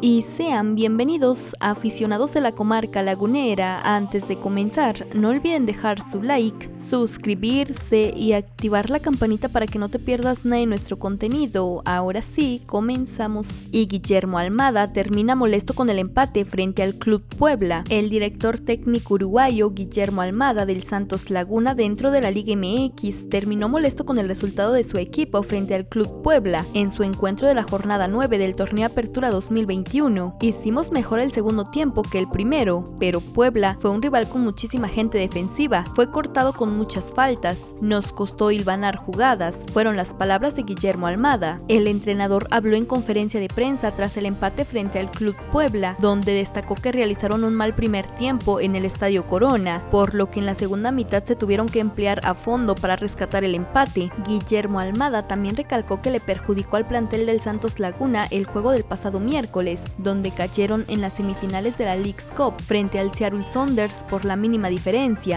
y sean bienvenidos aficionados de la comarca lagunera. Antes de comenzar, no olviden dejar su like, suscribirse y activar la campanita para que no te pierdas nada de nuestro contenido. Ahora sí, comenzamos. Y Guillermo Almada termina molesto con el empate frente al Club Puebla. El director técnico uruguayo Guillermo Almada del Santos Laguna dentro de la Liga MX terminó molesto con el resultado de su equipo frente al Club Puebla en su encuentro de la jornada 9 del torneo Apertura 2020 Hicimos mejor el segundo tiempo que el primero, pero Puebla fue un rival con muchísima gente defensiva, fue cortado con muchas faltas, nos costó hilvanar jugadas, fueron las palabras de Guillermo Almada. El entrenador habló en conferencia de prensa tras el empate frente al Club Puebla, donde destacó que realizaron un mal primer tiempo en el Estadio Corona, por lo que en la segunda mitad se tuvieron que emplear a fondo para rescatar el empate. Guillermo Almada también recalcó que le perjudicó al plantel del Santos Laguna el juego del pasado donde cayeron en las semifinales de la League's Cup frente al Seattle Saunders por la mínima diferencia.